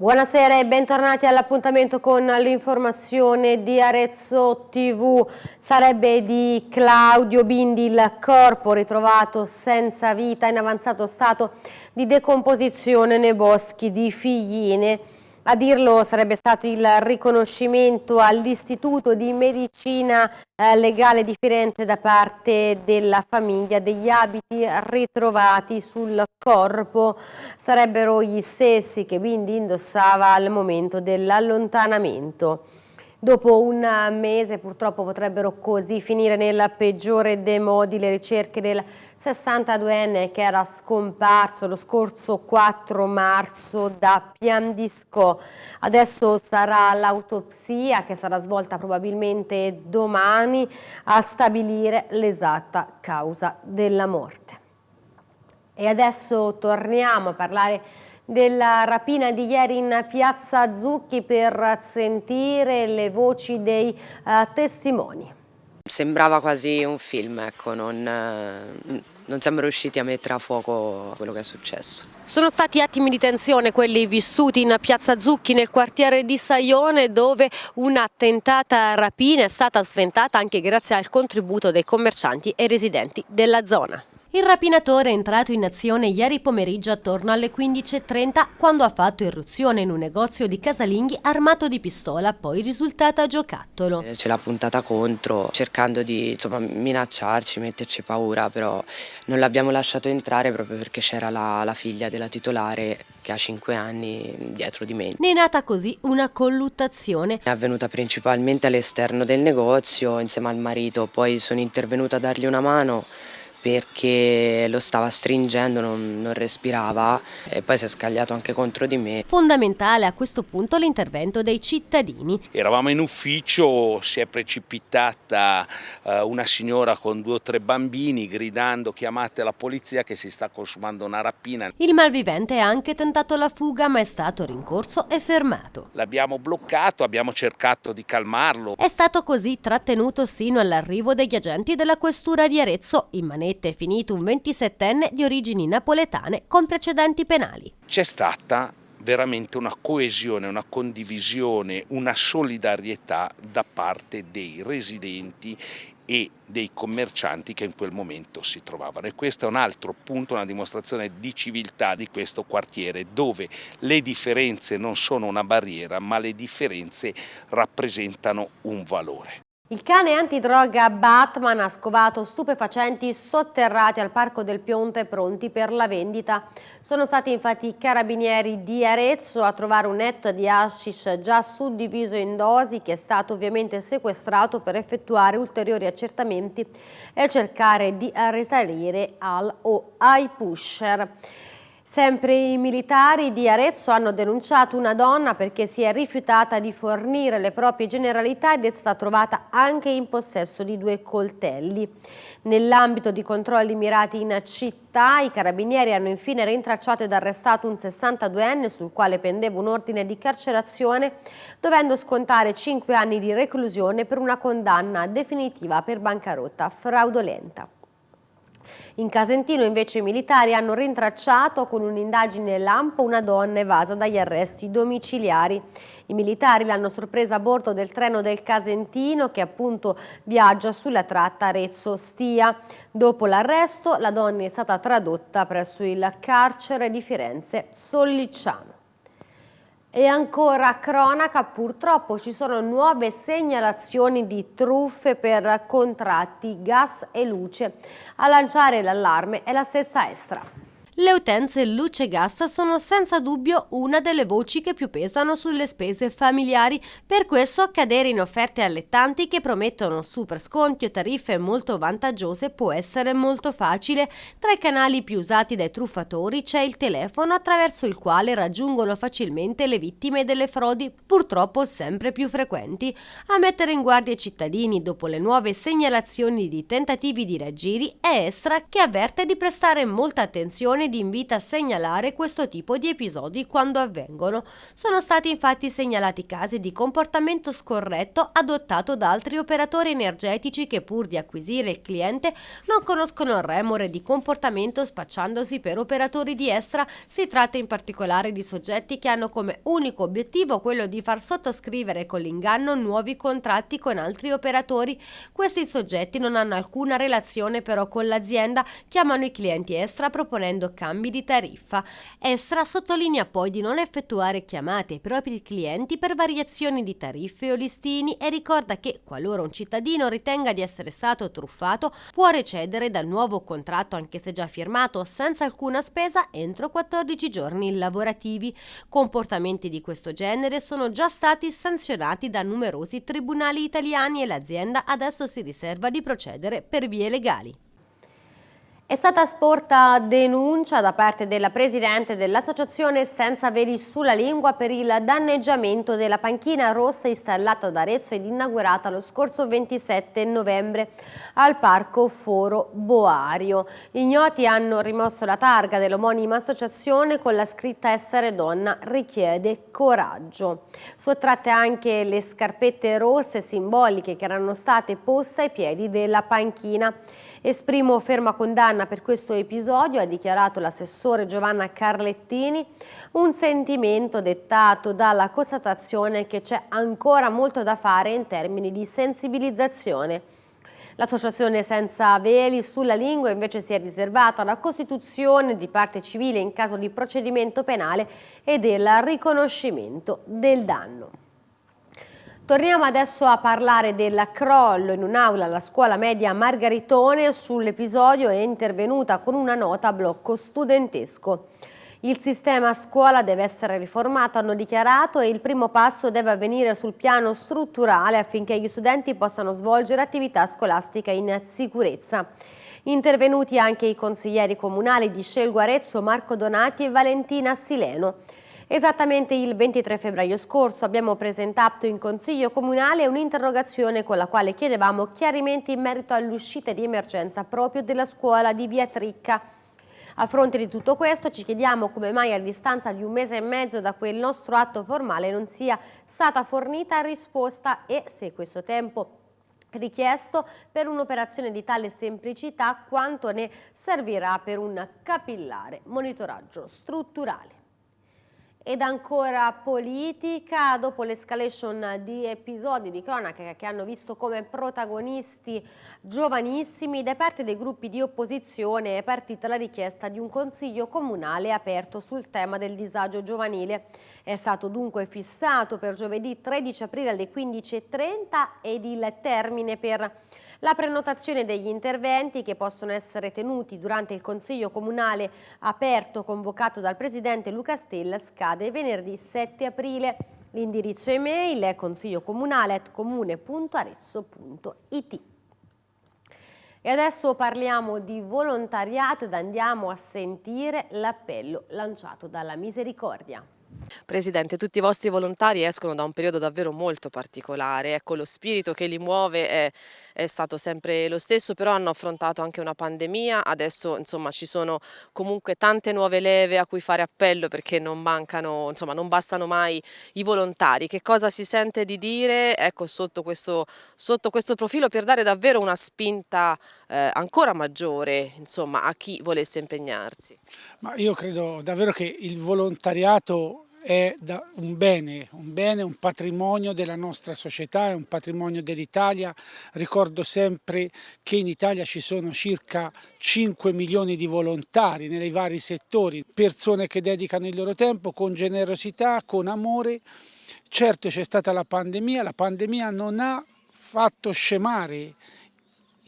Buonasera e bentornati all'appuntamento con l'informazione di Arezzo TV. Sarebbe di Claudio Bindi il corpo ritrovato senza vita in avanzato stato di decomposizione nei boschi di Figline. A dirlo sarebbe stato il riconoscimento all'Istituto di Medicina eh, Legale di Firenze da parte della famiglia degli abiti ritrovati sul corpo. Sarebbero gli stessi che Bindi indossava al momento dell'allontanamento. Dopo un mese purtroppo potrebbero così finire nel peggiore dei modi le ricerche del 62enne che era scomparso lo scorso 4 marzo da Piandisco. Adesso sarà l'autopsia che sarà svolta probabilmente domani a stabilire l'esatta causa della morte. E adesso torniamo a parlare della rapina di ieri in piazza Zucchi per sentire le voci dei uh, testimoni. Sembrava quasi un film, ecco, non, eh, non siamo riusciti a mettere a fuoco quello che è successo. Sono stati attimi di tensione quelli vissuti in piazza Zucchi nel quartiere di Saione dove una tentata rapina è stata sventata anche grazie al contributo dei commercianti e residenti della zona. Il rapinatore è entrato in azione ieri pomeriggio attorno alle 15.30 quando ha fatto irruzione in un negozio di casalinghi armato di pistola, poi risultata giocattolo. Eh, ce l'ha puntata contro, cercando di insomma, minacciarci, metterci paura, però non l'abbiamo lasciato entrare proprio perché c'era la, la figlia della titolare che ha 5 anni dietro di me. Ne è nata così una colluttazione. È avvenuta principalmente all'esterno del negozio insieme al marito, poi sono intervenuta a dargli una mano perché lo stava stringendo, non, non, respirava e poi si è scagliato anche contro di me. Fondamentale a questo punto l'intervento dei cittadini. Eravamo in ufficio, si è precipitata uh, una signora con due o tre bambini gridando chiamate la polizia che si sta consumando una rapina. Il malvivente ha anche tentato la fuga ma è stato rincorso e fermato. L'abbiamo bloccato, abbiamo cercato di calmarlo. È stato così trattenuto sino all'arrivo degli agenti della questura di Arezzo in manetta manette è finito un 27enne di origini napoletane con precedenti penali. C'è stata veramente una coesione, una condivisione, una solidarietà da parte dei residenti e dei commercianti che in quel momento si trovavano e questo è un altro punto, una dimostrazione di civiltà di questo quartiere dove le differenze non sono una barriera ma le differenze rappresentano un valore. Il cane antidroga Batman ha scovato stupefacenti sotterrati al Parco del Pionte pronti per la vendita. Sono stati infatti i carabinieri di Arezzo a trovare un netto di hashish già suddiviso in dosi che è stato ovviamente sequestrato per effettuare ulteriori accertamenti e cercare di risalire al o ai pusher. Sempre i militari di Arezzo hanno denunciato una donna perché si è rifiutata di fornire le proprie generalità ed è stata trovata anche in possesso di due coltelli. Nell'ambito di controlli mirati in città, i carabinieri hanno infine rintracciato ed arrestato un 62enne sul quale pendeva un ordine di carcerazione, dovendo scontare 5 anni di reclusione per una condanna definitiva per bancarotta fraudolenta. In Casentino invece i militari hanno rintracciato con un'indagine lampo una donna evasa dagli arresti domiciliari. I militari l'hanno sorpresa a bordo del treno del Casentino che appunto viaggia sulla tratta Arezzo-Stia. Dopo l'arresto la donna è stata tradotta presso il carcere di Firenze Sollicciano. E ancora cronaca, purtroppo ci sono nuove segnalazioni di truffe per contratti, gas e luce. A lanciare l'allarme è la stessa Estra. Le utenze luce e gas sono senza dubbio una delle voci che più pesano sulle spese familiari, per questo cadere in offerte allettanti che promettono super sconti o tariffe molto vantaggiose può essere molto facile. Tra i canali più usati dai truffatori c'è il telefono attraverso il quale raggiungono facilmente le vittime delle frodi, purtroppo sempre più frequenti. A mettere in guardia i cittadini dopo le nuove segnalazioni di tentativi di raggiri è Estra che avverte di prestare molta attenzione di invita a segnalare questo tipo di episodi quando avvengono. Sono stati infatti segnalati casi di comportamento scorretto adottato da altri operatori energetici che pur di acquisire il cliente non conoscono il remore di comportamento spacciandosi per operatori di estra. Si tratta in particolare di soggetti che hanno come unico obiettivo quello di far sottoscrivere con l'inganno nuovi contratti con altri operatori. Questi soggetti non hanno alcuna relazione però con l'azienda, chiamano i clienti Estra proponendo cambi di tariffa. Estra sottolinea poi di non effettuare chiamate ai propri clienti per variazioni di tariffe o listini e ricorda che qualora un cittadino ritenga di essere stato truffato può recedere dal nuovo contratto anche se già firmato senza alcuna spesa entro 14 giorni lavorativi. Comportamenti di questo genere sono già stati sanzionati da numerosi tribunali italiani e l'azienda adesso si riserva di procedere per vie legali. È stata sporta denuncia da parte della Presidente dell'Associazione Senza Veli sulla Lingua per il danneggiamento della panchina rossa installata ad Arezzo ed inaugurata lo scorso 27 novembre al Parco Foro Boario. Ignoti hanno rimosso la targa dell'omonima associazione con la scritta Essere donna richiede coraggio. Sottratte anche le scarpette rosse simboliche che erano state poste ai piedi della panchina. Esprimo ferma condanna per questo episodio, ha dichiarato l'assessore Giovanna Carlettini, un sentimento dettato dalla constatazione che c'è ancora molto da fare in termini di sensibilizzazione. L'associazione Senza Veli sulla lingua invece si è riservata la costituzione di parte civile in caso di procedimento penale e del riconoscimento del danno. Torniamo adesso a parlare del crollo in un'aula alla scuola media Margaritone. Sull'episodio è intervenuta con una nota a blocco studentesco. Il sistema scuola deve essere riformato, hanno dichiarato, e il primo passo deve avvenire sul piano strutturale affinché gli studenti possano svolgere attività scolastica in sicurezza. Intervenuti anche i consiglieri comunali di Scelgo Arezzo, Marco Donati e Valentina Sileno. Esattamente il 23 febbraio scorso abbiamo presentato in Consiglio Comunale un'interrogazione con la quale chiedevamo chiarimenti in merito all'uscita di emergenza proprio della scuola di Via Tricca. A fronte di tutto questo ci chiediamo come mai a distanza di un mese e mezzo da quel nostro atto formale non sia stata fornita risposta e se questo tempo richiesto per un'operazione di tale semplicità quanto ne servirà per un capillare monitoraggio strutturale. Ed ancora politica, dopo l'escalation di episodi di cronaca che hanno visto come protagonisti giovanissimi, da parte dei gruppi di opposizione è partita la richiesta di un consiglio comunale aperto sul tema del disagio giovanile. È stato dunque fissato per giovedì 13 aprile alle 15.30 ed il termine per la prenotazione degli interventi che possono essere tenuti durante il Consiglio Comunale aperto convocato dal Presidente Luca Stella scade venerdì 7 aprile. L'indirizzo email è consigliocomunale.comune.arezzo.it. E adesso parliamo di volontariato ed andiamo a sentire l'appello lanciato dalla Misericordia. Presidente, tutti i vostri volontari escono da un periodo davvero molto particolare, ecco lo spirito che li muove è, è, stato sempre lo stesso, però hanno affrontato anche una pandemia, adesso insomma ci sono comunque tante nuove leve a cui fare appello perché non mancano, insomma non bastano mai i volontari, che cosa si sente di dire ecco sotto questo, sotto questo profilo per dare davvero una spinta eh, ancora maggiore insomma a chi volesse impegnarsi? Ma io credo davvero che il volontariato è un bene, un bene, un patrimonio della nostra società, è un patrimonio dell'Italia. Ricordo sempre che in Italia ci sono circa 5 milioni di volontari nei vari settori, persone che dedicano il loro tempo con generosità, con amore. Certo c'è stata la pandemia, la pandemia non ha fatto scemare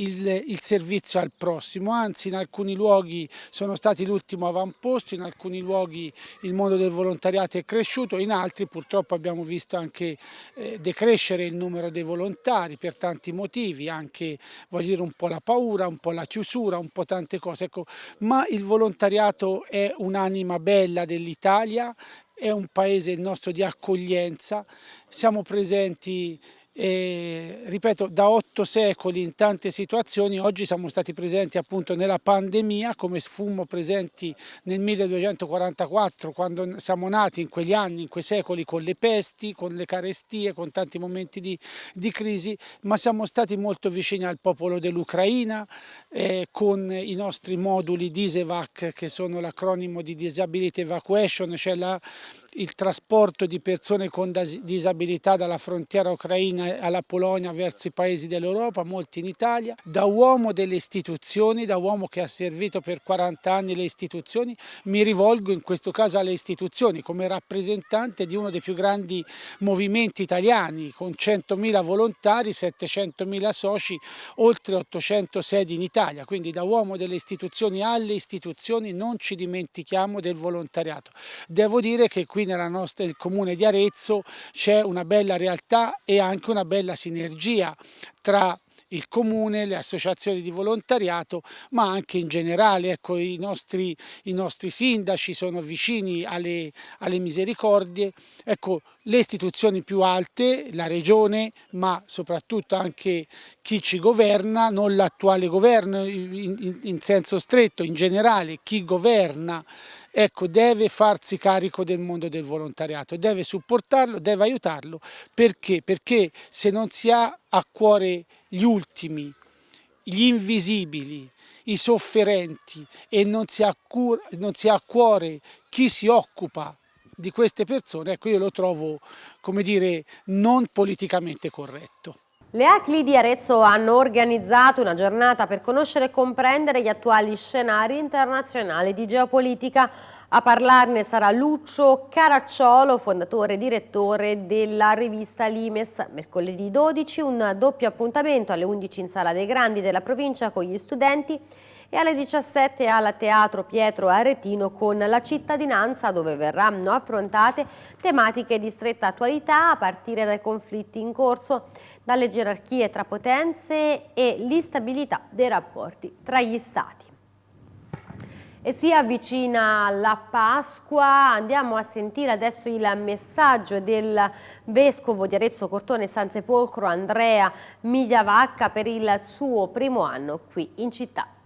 il, il, servizio al prossimo, anzi in alcuni luoghi sono stati l'ultimo avamposto, in alcuni luoghi il mondo del volontariato è cresciuto, in altri purtroppo abbiamo visto anche eh, decrescere il numero dei volontari per tanti motivi, anche voglio dire un po' la paura, un po' la chiusura, un po' tante cose, ecco, ma il volontariato è un'anima bella dell'Italia, è un paese il nostro di accoglienza, siamo presenti eh, ripeto, da otto secoli in tante situazioni, oggi siamo stati presenti appunto nella pandemia, come fummo presenti nel 1244, quando siamo nati in quegli anni, in quei secoli, con le pesti, con le carestie, con tanti momenti di, di crisi, ma siamo stati molto vicini al popolo dell'Ucraina, eh, con i nostri moduli DISEVAC, che sono l'acronimo di Disability Evacuation, cioè la, il trasporto di persone con disabilità dalla frontiera ucraina alla Polonia verso i paesi dell'Europa, molti in Italia. Da uomo delle istituzioni, da uomo che ha servito per 40 anni le istituzioni, mi rivolgo in questo caso alle istituzioni come rappresentante di uno dei più grandi movimenti italiani con 100.000 volontari, 700.000 soci, oltre 800 sedi in Italia. Quindi da uomo delle istituzioni alle istituzioni non ci dimentichiamo del volontariato. Devo dire che qui nella nostra, nel comune di Arezzo c'è una bella realtà e anche una bella sinergia tra il comune, le associazioni di volontariato, ma anche in generale. Ecco, i, nostri, i nostri sindaci sono vicini alle, alle misericordie. Ecco, le istituzioni più alte, la regione, ma soprattutto anche chi ci governa, non l'attuale governo in, in, in senso stretto, in generale chi governa ecco, deve farsi carico del mondo del volontariato, deve supportarlo, deve aiutarlo, perché? Perché se non si ha a cuore gli ultimi, gli invisibili, i sofferenti e non si ha, cura, non si ha a cuore chi si occupa di queste persone, ecco io lo trovo, come dire, non politicamente corretto. Le ACLI di Arezzo hanno organizzato una giornata per conoscere e comprendere gli attuali scenari internazionali di geopolitica. A parlarne sarà Lucio Caracciolo, fondatore e direttore della rivista Limes. Mercoledì 12 un doppio appuntamento alle 11 in Sala dei Grandi della provincia con gli studenti e alle 17 al Teatro Pietro Aretino con la cittadinanza dove verranno affrontate tematiche di stretta attualità a partire dai conflitti in corso dalle gerarchie tra potenze e l'instabilità dei rapporti tra gli stati. E si avvicina la Pasqua, andiamo a sentire adesso il messaggio del Vescovo di Arezzo Cortone San Sepolcro Andrea Migliavacca per il suo primo anno qui in città.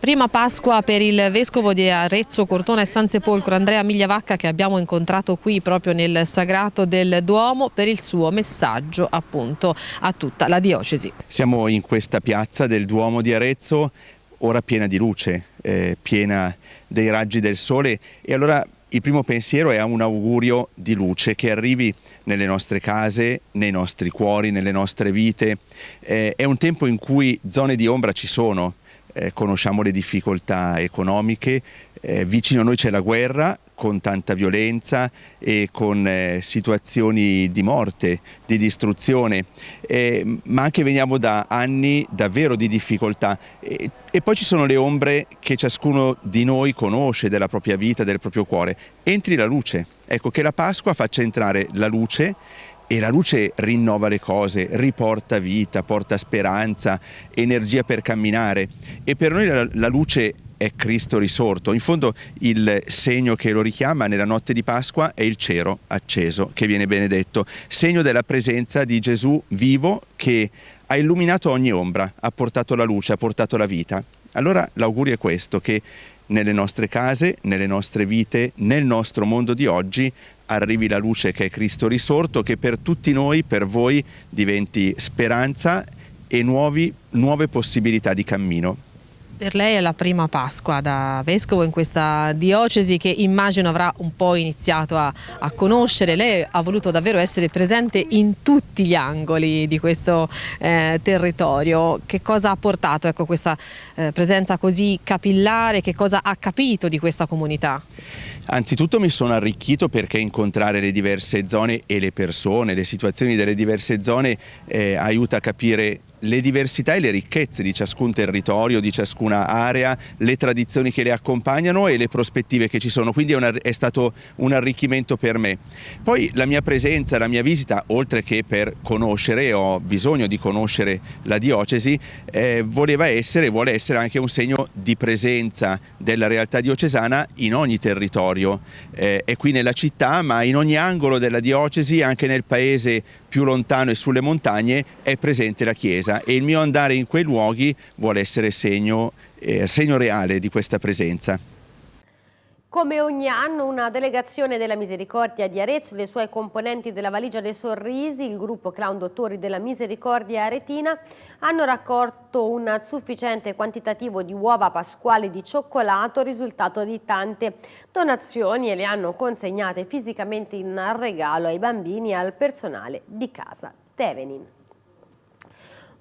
Prima Pasqua per il Vescovo di Arezzo, Cortona e San Sepolcro Andrea Migliavacca che abbiamo incontrato qui proprio nel Sagrato del Duomo per il suo messaggio appunto a tutta la diocesi. Siamo in questa piazza del Duomo di Arezzo ora piena di luce, eh, piena dei raggi del sole e allora il primo pensiero è un augurio di luce che arrivi nelle nostre case, nei nostri cuori, nelle nostre vite. Eh, è un tempo in cui zone di ombra ci sono, eh, conosciamo le difficoltà economiche, eh, vicino a noi c'è la guerra con tanta violenza e con eh, situazioni di morte, di distruzione, eh, ma anche veniamo da anni davvero di difficoltà. E, e poi ci sono le ombre che ciascuno di noi conosce della propria vita, del proprio cuore. Entri la luce, ecco che la Pasqua faccia entrare la luce e la luce rinnova le cose, riporta vita, porta speranza, energia per camminare e per noi la, la luce è Cristo risorto. In fondo il segno che lo richiama nella notte di Pasqua è il cero acceso che viene benedetto, segno della presenza di Gesù vivo che ha illuminato ogni ombra, ha portato la luce, ha portato la vita. Allora l'augurio è questo, che nelle nostre case, nelle nostre vite, nel nostro mondo di oggi arrivi la luce che è Cristo risorto, che per tutti noi, per voi, diventi speranza e nuovi, nuove possibilità di cammino. Per lei è la prima Pasqua da Vescovo in questa diocesi che immagino avrà un po' iniziato a, a, conoscere. Lei ha voluto davvero essere presente in tutti gli angoli di questo eh, territorio. Che cosa ha portato ecco, questa eh, presenza così capillare? Che cosa ha capito di questa comunità? Anzitutto mi sono arricchito perché incontrare le diverse zone e le persone, le situazioni delle diverse zone eh, aiuta a capire le diversità e le ricchezze di ciascun territorio, di ciascuna area, le tradizioni che le accompagnano e le prospettive che ci sono, quindi è, una, è, stato un arricchimento per me. Poi la mia presenza, la mia visita, oltre che per conoscere, ho bisogno di conoscere la diocesi, eh, voleva essere, vuole essere anche un segno di presenza della realtà diocesana in ogni territorio, eh, è qui nella città ma in ogni angolo della diocesi, anche nel paese più lontano e sulle montagne è presente la chiesa e il mio andare in quei luoghi vuole essere segno, eh, segno reale di questa presenza. Come ogni anno una delegazione della Misericordia di Arezzo, le suoi componenti della Valigia dei Sorrisi, il gruppo Clown Dottori della Misericordia Aretina hanno raccolto un sufficiente quantitativo di uova pasquali di cioccolato, risultato di tante donazioni e le hanno consegnate fisicamente in regalo ai bambini e al personale di casa Tevenin.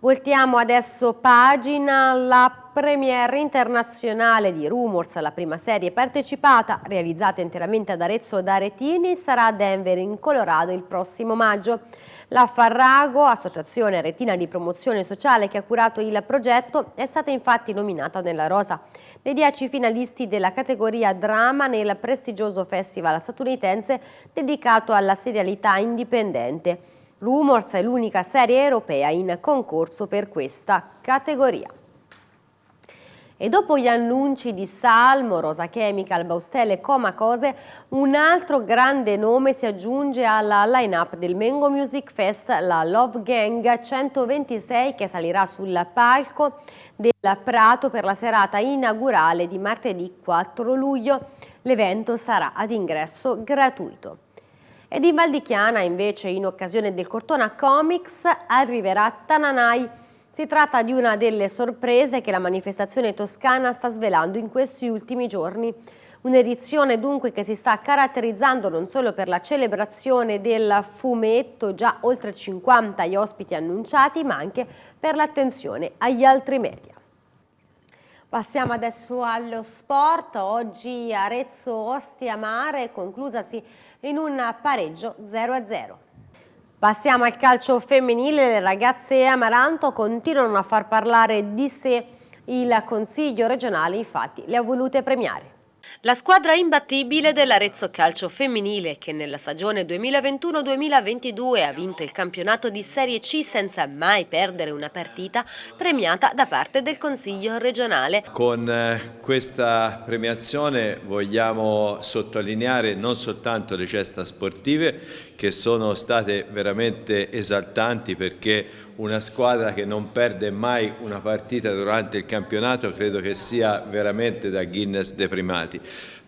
Voltiamo adesso pagina, la premiere internazionale di Rumors, la prima serie partecipata, realizzata interamente ad Arezzo da Aretini, sarà a Denver in Colorado il prossimo maggio. La Farrago, associazione retina di promozione sociale che ha curato il progetto, è stata infatti nominata nella rosa dei dieci finalisti della categoria drama nel prestigioso festival statunitense dedicato alla serialità indipendente. Rumors è l'unica serie europea in concorso per questa categoria. E dopo gli annunci di Salmo, Rosa Chemical, Baustelle e Coma Cose, un altro grande nome si aggiunge alla line-up del Mengo Music Fest, la Love Gang 126 che salirà sul palco del Prato per la serata inaugurale di martedì 4 luglio. L'evento sarà ad ingresso gratuito. Ed in Val di Chiana, invece, in occasione del Cortona Comics, arriverà Tananai. Si tratta di una delle sorprese che la manifestazione toscana sta svelando in questi ultimi giorni. Un'edizione dunque che si sta caratterizzando non solo per la celebrazione del fumetto, già oltre 50 gli ospiti annunciati, ma anche per l'attenzione agli altri media. Passiamo adesso allo sport, oggi Arezzo Ostia Mare, conclusasi in un pareggio 0-0. Passiamo al calcio femminile, le ragazze Amaranto continuano a far parlare di sé il Consiglio regionale, infatti le ha volute premiare. La squadra imbattibile dell'Arezzo Calcio Femminile che nella stagione 2021-2022 ha vinto il campionato di Serie C senza mai perdere una partita premiata da parte del Consiglio regionale. Con eh, questa premiazione vogliamo sottolineare non soltanto le gesta sportive che sono state veramente esaltanti perché una squadra che non perde mai una partita durante il campionato credo che sia veramente da Guinness dei primati.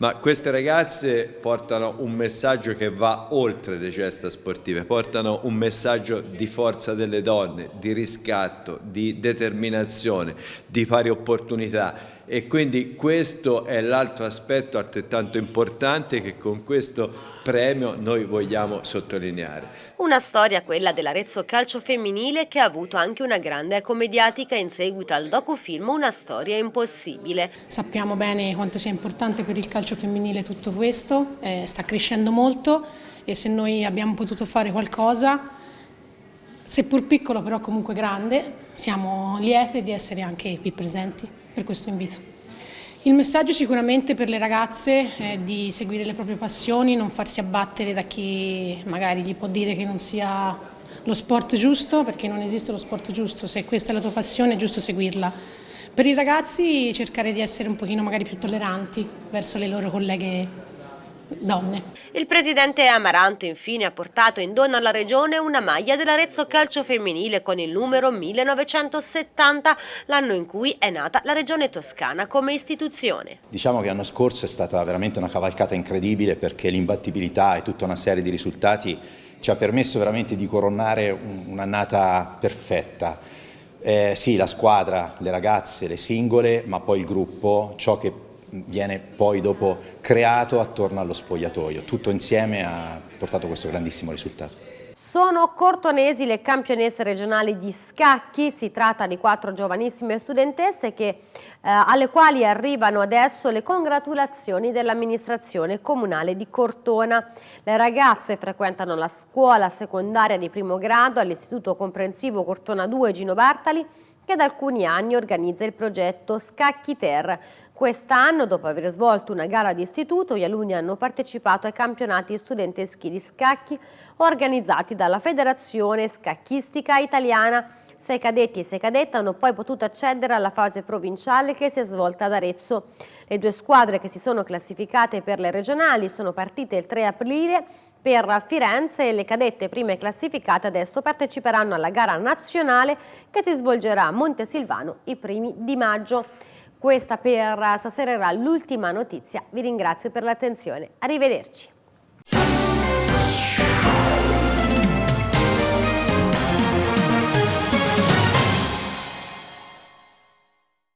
Ma queste ragazze portano un messaggio che va oltre le gesta sportive, portano un messaggio di forza delle donne, di riscatto, di determinazione, di pari opportunità e quindi questo è l'altro aspetto altrettanto importante che con questo premio noi vogliamo sottolineare. Una storia, quella dell'Arezzo Calcio Femminile, che ha avuto anche una grande eco mediatica in seguito al docufilm Una storia impossibile. Sappiamo bene quanto sia importante per il calcio femminile tutto questo, eh, sta crescendo molto e se noi abbiamo potuto fare qualcosa, seppur piccolo però comunque grande, siamo liete di essere anche qui presenti per questo invito. Il messaggio sicuramente per le ragazze è di seguire le proprie passioni, non farsi abbattere da chi magari gli può dire che non sia lo sport giusto, perché non esiste lo sport giusto, se questa è la tua passione è giusto seguirla. Per i ragazzi cercare di essere un pochino magari più tolleranti verso le loro colleghe donne. Il presidente Amaranto infine ha portato in dono alla regione una maglia dell'Arezzo Calcio Femminile con il numero 1970, l'anno in cui è nata la regione toscana come istituzione. Diciamo che l'anno scorso è stata veramente una cavalcata incredibile perché l'imbattibilità e tutta una serie di risultati ci ha permesso veramente di coronare un'annata perfetta. Eh, sì, la squadra, le ragazze, le singole, ma poi il gruppo, ciò che viene poi dopo creato attorno allo spogliatoio. Tutto insieme ha portato questo grandissimo risultato. Sono cortonesi le campionesse regionali di scacchi, si tratta di quattro giovanissime studentesse che, eh, alle quali arrivano adesso le congratulazioni dell'amministrazione comunale di Cortona. Le ragazze frequentano la scuola secondaria di primo grado all'Istituto Comprensivo Cortona 2 Gino Bartali che da alcuni anni organizza il progetto Scacchi Ter, Quest'anno, dopo aver svolto una gara di istituto, gli alunni hanno partecipato ai campionati studenteschi di scacchi organizzati dalla Federazione Scacchistica Italiana. Sei cadetti e sei cadette hanno poi potuto accedere alla fase provinciale che si è svolta ad Arezzo. Le due squadre che si sono classificate per le regionali sono partite il 3 aprile per Firenze le cadette prime classificate adesso parteciperanno alla gara nazionale che si svolgerà a Montesilvano i primi di maggio. Questa per stasera era l'ultima notizia, vi ringrazio per l'attenzione, arrivederci.